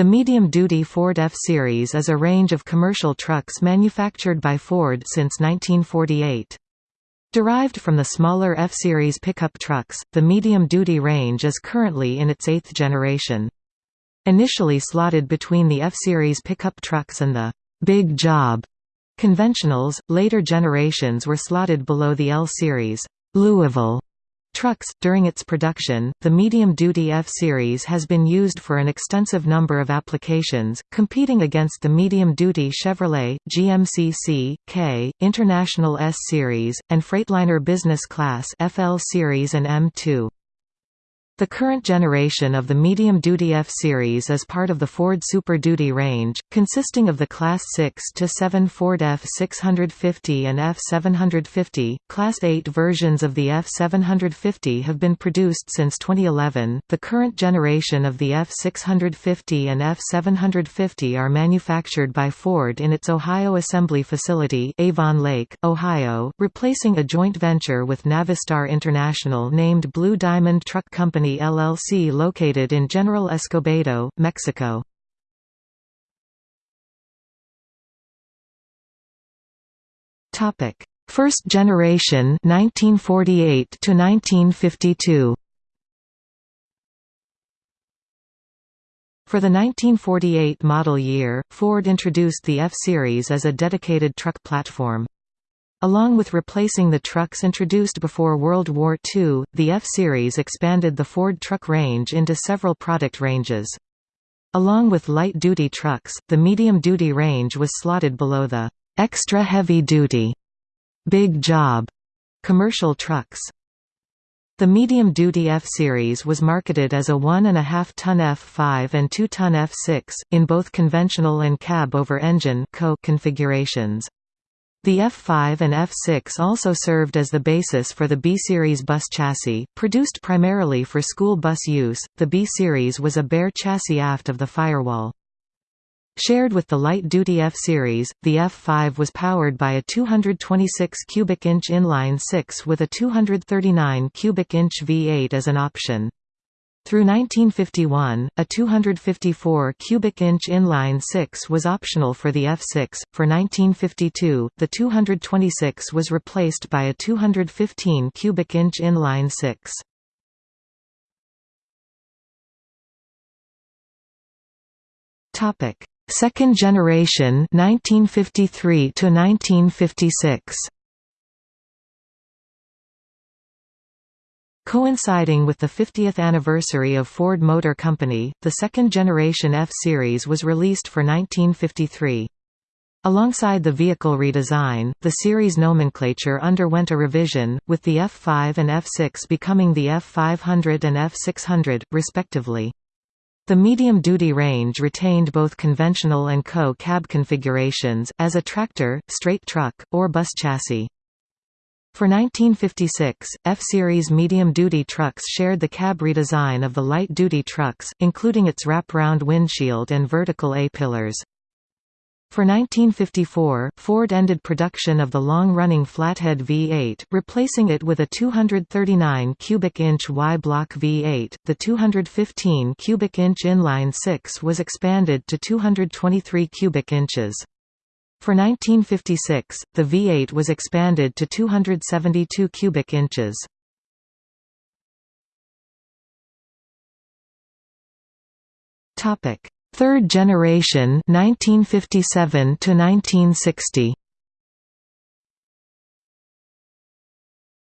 The medium-duty Ford F-Series is a range of commercial trucks manufactured by Ford since 1948. Derived from the smaller F-Series pickup trucks, the medium-duty range is currently in its eighth generation. Initially slotted between the F-Series pickup trucks and the «big job» conventionals, later generations were slotted below the L-Series Louisville trucks. During its production, the medium-duty F-Series has been used for an extensive number of applications, competing against the medium-duty Chevrolet, GMC K, International S-Series, and Freightliner Business Class FL Series and M2. The current generation of the medium-duty F-Series is part of the Ford Super Duty range, consisting of the Class 6 to 7 Ford F650 and F750. Class 8 versions of the F750 have been produced since 2011. The current generation of the F650 and F750 are manufactured by Ford in its Ohio assembly facility, Avon Lake, Ohio, replacing a joint venture with Navistar International named Blue Diamond Truck Company LLC located in General Escobedo, Mexico. Topic: First generation 1948 to 1952. For the 1948 model year, Ford introduced the F-Series as a dedicated truck platform. Along with replacing the trucks introduced before World War II, the F-Series expanded the Ford truck range into several product ranges. Along with light-duty trucks, the medium-duty range was slotted below the «extra heavy-duty» big job commercial trucks. The medium-duty F-Series was marketed as a 1.5-ton F5 and 2-ton F6, in both conventional and cab-over-engine configurations. The F5 and F6 also served as the basis for the B-Series bus chassis, produced primarily for school bus use. The B-Series was a bare chassis aft of the firewall. Shared with the light-duty F-Series, the F5 was powered by a 226 cubic inch inline 6 with a 239 cubic inch V8 as an option. Through 1951, a 254 cubic inch inline 6 was optional for the F6. For 1952, the 226 was replaced by a 215 cubic inch inline 6. Topic: Second generation 1953 to 1956. Coinciding with the 50th anniversary of Ford Motor Company, the second-generation F-Series was released for 1953. Alongside the vehicle redesign, the series nomenclature underwent a revision, with the F5 and F6 becoming the F500 and F600, respectively. The medium-duty range retained both conventional and co-cab configurations, as a tractor, straight truck, or bus chassis. For 1956, F-Series medium-duty trucks shared the cab redesign of the light-duty trucks, including its wrap-round windshield and vertical A-pillars. For 1954, Ford ended production of the long-running flathead V8, replacing it with a 239 cubic inch Y-block V8. The 215 cubic inch inline 6 was expanded to 223 cubic inches. For 1956, the V8 was expanded to 272 cubic inches. Topic: Third generation 1957 to 1960.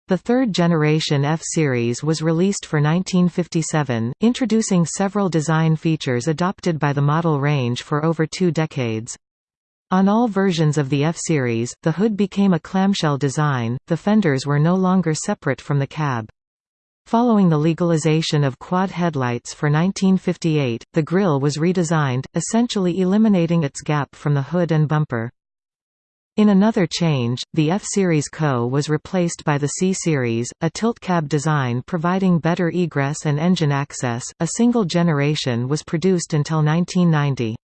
The third generation F-Series was released for 1957, introducing several design features adopted by the model range for over two decades. On all versions of the F-Series, the hood became a clamshell design, the fenders were no longer separate from the cab. Following the legalization of quad headlights for 1958, the grille was redesigned, essentially eliminating its gap from the hood and bumper. In another change, the F-Series Co was replaced by the C-Series, a tilt cab design providing better egress and engine access. A single generation was produced until 1990.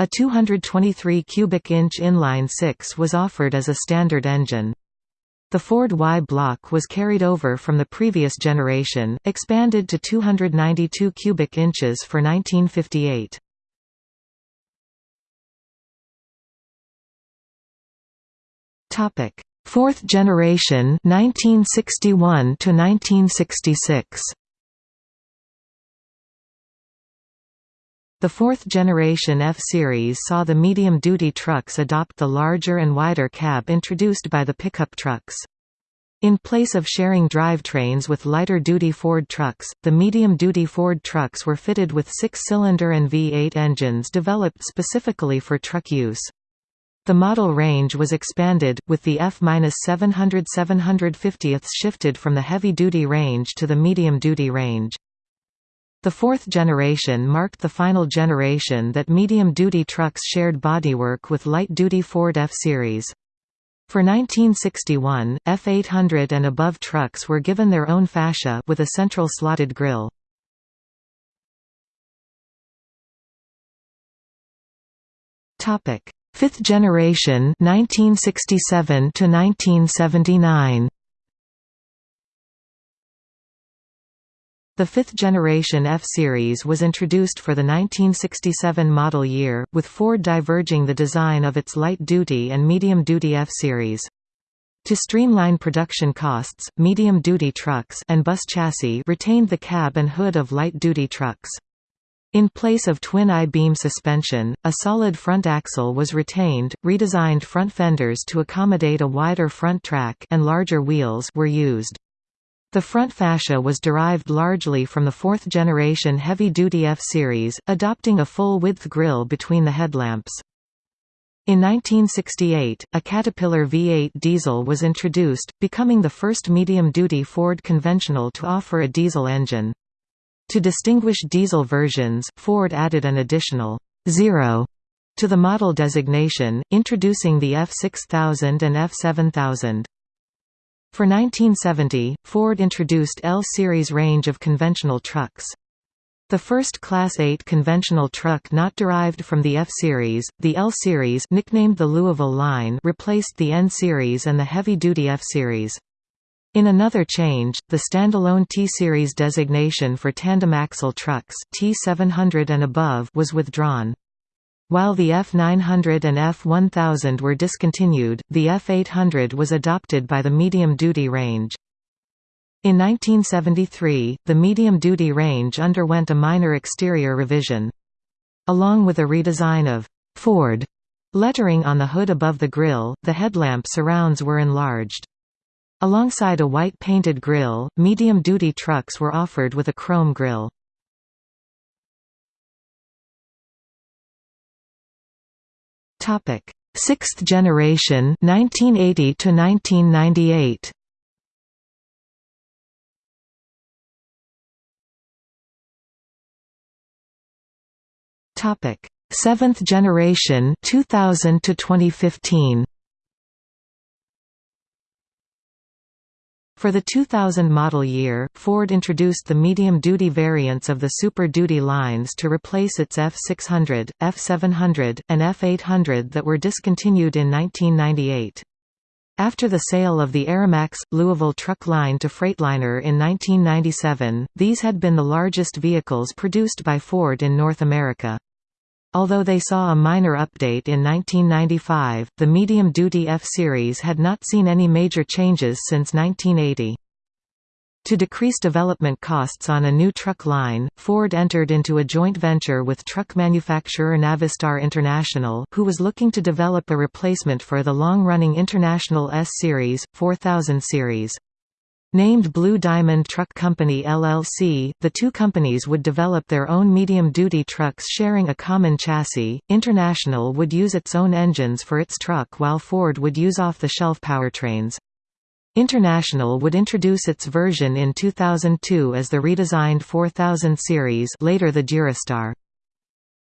A 223 cubic inch inline 6 was offered as a standard engine. The Ford Y block was carried over from the previous generation, expanded to 292 cubic inches for 1958. Topic: Fourth generation 1961 to 1966. The fourth generation F-Series saw the medium-duty trucks adopt the larger and wider cab introduced by the pickup trucks. In place of sharing drivetrains with lighter-duty Ford trucks, the medium-duty Ford trucks were fitted with six-cylinder and V8 engines developed specifically for truck use. The model range was expanded, with the F-700-750th shifted from the heavy-duty range to the medium-duty range. The fourth generation marked the final generation that medium-duty trucks shared bodywork with light-duty Ford F-Series. For 1961, F800 and above trucks were given their own fascia with a central slotted grille. Topic: Fifth generation 1967 to 1979. The fifth generation F-Series was introduced for the 1967 model year, with Ford diverging the design of its light-duty and medium-duty F-Series. To streamline production costs, medium-duty trucks and bus chassis retained the cab and hood of light-duty trucks. In place of twin I-beam suspension, a solid front axle was retained, redesigned front fenders to accommodate a wider front track and larger wheels were used. The front fascia was derived largely from the fourth-generation heavy-duty F-Series, adopting a full-width grille between the headlamps. In 1968, a Caterpillar V8 diesel was introduced, becoming the first medium-duty Ford conventional to offer a diesel engine. To distinguish diesel versions, Ford added an additional zero to the model designation, introducing the F6000 and F7000. For 1970, Ford introduced L-Series range of conventional trucks. The first Class 8 conventional truck not derived from the F-Series, the L-Series nicknamed the Louisville Line replaced the N-Series and the heavy-duty F-Series. In another change, the standalone T-Series designation for tandem axle trucks T700 and above was withdrawn. While the F900 and F1000 were discontinued, the F800 was adopted by the medium-duty range. In 1973, the medium-duty range underwent a minor exterior revision. Along with a redesign of «Ford» lettering on the hood above the grille, the headlamp surrounds were enlarged. Alongside a white painted grille, medium-duty trucks were offered with a chrome grille. Topic: Sixth generation 1980 to 1998. Topic: Seventh generation 2000 to 2015. For the 2000 model year, Ford introduced the medium-duty variants of the Super Duty lines to replace its F600, F700, and F800 that were discontinued in 1998. After the sale of the Aeromax, Louisville truck line to Freightliner in 1997, these had been the largest vehicles produced by Ford in North America. Although they saw a minor update in 1995, the medium-duty F-Series had not seen any major changes since 1980. To decrease development costs on a new truck line, Ford entered into a joint venture with truck manufacturer Navistar International who was looking to develop a replacement for the long-running International S-Series, 4000 series. Named Blue Diamond Truck Company LLC, the two companies would develop their own medium-duty trucks sharing a common chassis. International would use its own engines for its truck while Ford would use off-the-shelf powertrains. International would introduce its version in 2002 as the redesigned 4000 series later the Durastar.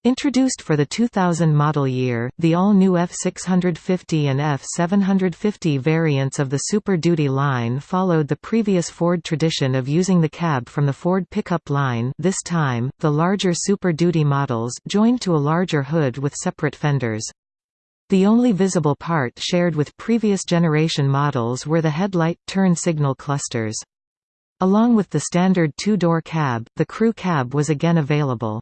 Introduced for the 2000 model year, the all-new F650 and F750 variants of the Super Duty line followed the previous Ford tradition of using the cab from the Ford pickup line this time, the larger Super Duty models joined to a larger hood with separate fenders. The only visible part shared with previous generation models were the headlight, turn signal clusters. Along with the standard two-door cab, the crew cab was again available.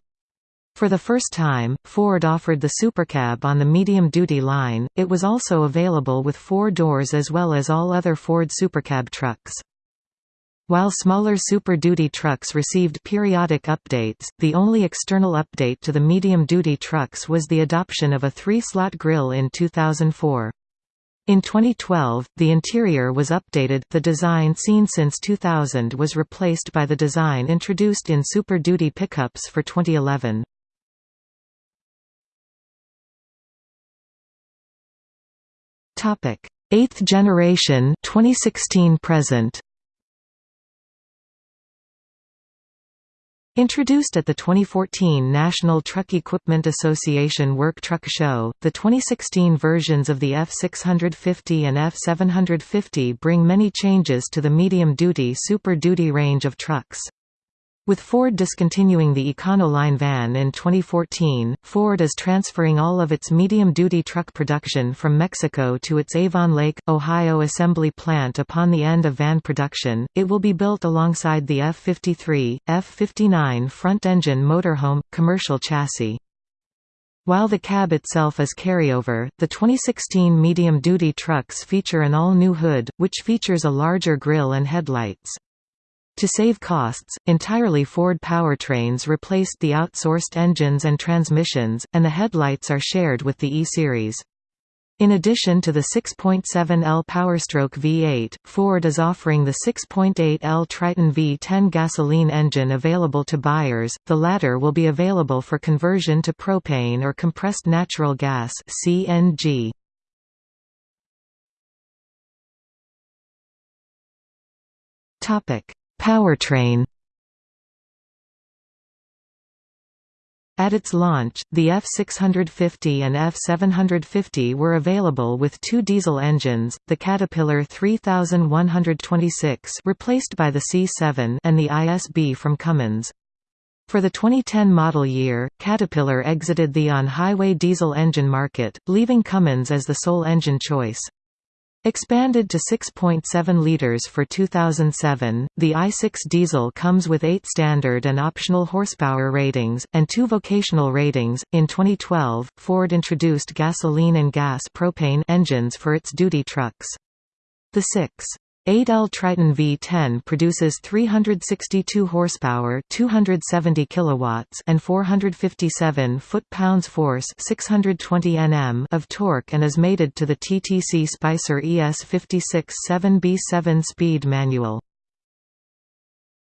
For the first time, Ford offered the Supercab on the medium-duty line, it was also available with four doors as well as all other Ford Supercab trucks. While smaller Super Duty trucks received periodic updates, the only external update to the medium-duty trucks was the adoption of a three-slot grille in 2004. In 2012, the interior was updated the design seen since 2000 was replaced by the design introduced in Super Duty pickups for 2011. Topic: 8th generation 2016 present. Introduced at the 2014 National Truck Equipment Association Work Truck Show, the 2016 versions of the F650 and F750 bring many changes to the medium-duty Super Duty range of trucks. With Ford discontinuing the Econoline van in 2014, Ford is transferring all of its medium-duty truck production from Mexico to its Avon Lake, Ohio assembly plant upon the end of van production. It will be built alongside the F53, F59 front-engine motorhome, commercial chassis. While the cab itself is carryover, the 2016 medium-duty trucks feature an all-new hood, which features a larger grille and headlights. To save costs, entirely Ford powertrains replaced the outsourced engines and transmissions, and the headlights are shared with the E-Series. In addition to the 6.7L Powerstroke V8, Ford is offering the 6.8L Triton V10 gasoline engine available to buyers, the latter will be available for conversion to propane or compressed natural gas CNG. Topic Powertrain At its launch, the F650 and F750 were available with two diesel engines, the Caterpillar 3126 replaced by the C7 and the ISB from Cummins. For the 2010 model year, Caterpillar exited the on-highway diesel engine market, leaving Cummins as the sole engine choice. Expanded to 6.7 liters for 2007, the i6 diesel comes with 8 standard and optional horsepower ratings, and 2 vocational ratings. In 2012, Ford introduced gasoline and gas propane engines for its duty trucks. The 6. 8L Triton V10 produces 362 horsepower, 270 kilowatts, and 457 foot-pounds force, 620 Nm of torque and is mated to the TTC Spicer ES56 7B7 speed manual.